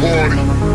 party.